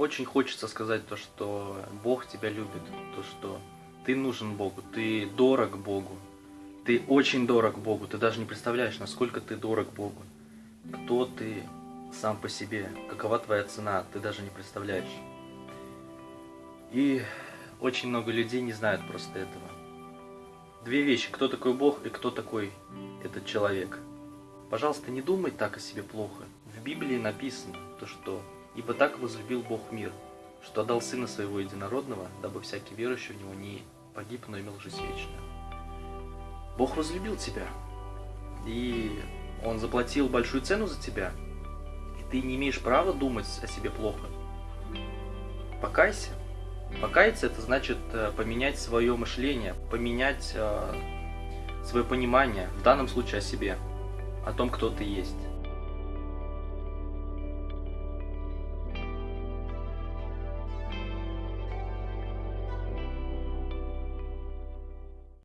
очень хочется сказать то, что Бог тебя любит, то, что ты нужен Богу, ты дорог Богу, ты очень дорог Богу, ты даже не представляешь, насколько ты дорог Богу, кто ты сам по себе, какова твоя цена, ты даже не представляешь. И очень много людей не знают просто этого. Две вещи, кто такой Бог и кто такой этот человек. Пожалуйста, не думай так о себе плохо. В Библии написано то, что «Ибо так возлюбил Бог мир, что отдал Сына Своего Единородного, дабы всякий верующий в Него не погиб, но имел жизнь вечную». Бог возлюбил тебя, и Он заплатил большую цену за тебя, и ты не имеешь права думать о себе плохо. Покайся. Покаяться это значит э, поменять свое мышление, поменять э, свое понимание, в данном случае о себе, о том, кто ты есть.